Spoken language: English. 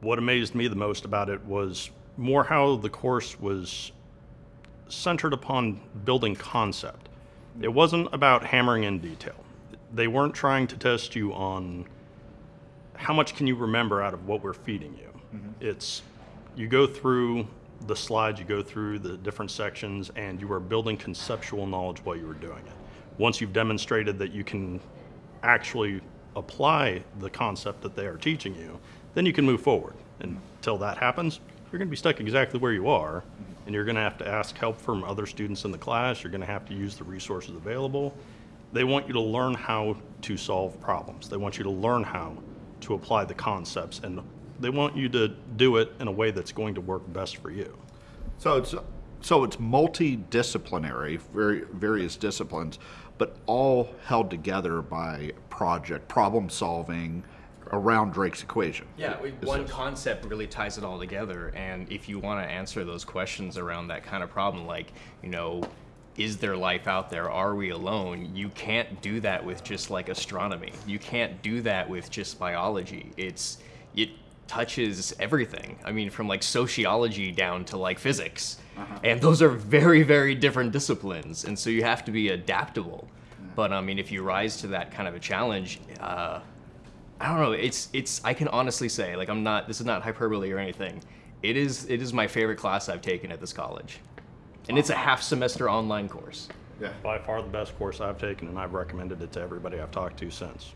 what amazed me the most about it was more how the course was centered upon building concept. It wasn't about hammering in detail. They weren't trying to test you on how much can you remember out of what we're feeding you. Mm-hmm. It's you go through the slides, you go through the different sections, and you are building conceptual knowledge while you are doing it. Once you've demonstrated that you can actually apply the concept that they are teaching you, then you can move forward. Until that happens, you're going to be stuck exactly where you are, and you're going to have to ask help from other students in the class. You're going to have to use the resources available. They want you to learn how to solve problems. They want you to learn how to apply the concepts, and they want you to do it in a way that's going to work best for you. So it's so it's multidisciplinary, very various disciplines, but all held together by project problem solving around Drake's equation. Yeah, we- one this- concept really ties it all together. And if you want to answer those questions around that kind of problem, like, you know, is there life out there? Are we alone? You can't do that with just like astronomy. You can't do that with just biology. It's, it touches everything. I mean, from like sociology down to like physics. And those are very, very different disciplines. And so you have to be adaptable. But I mean, if you rise to that kind of a challenge, uh, I don't know. It's it's. I can honestly say, like, I'm not. This is not hyperbole or anything. It is. It is my favorite class I've taken at this college, and it's a half semester online course. Yeah. By far the best course I've taken, and I've recommended it to everybody I've talked to since.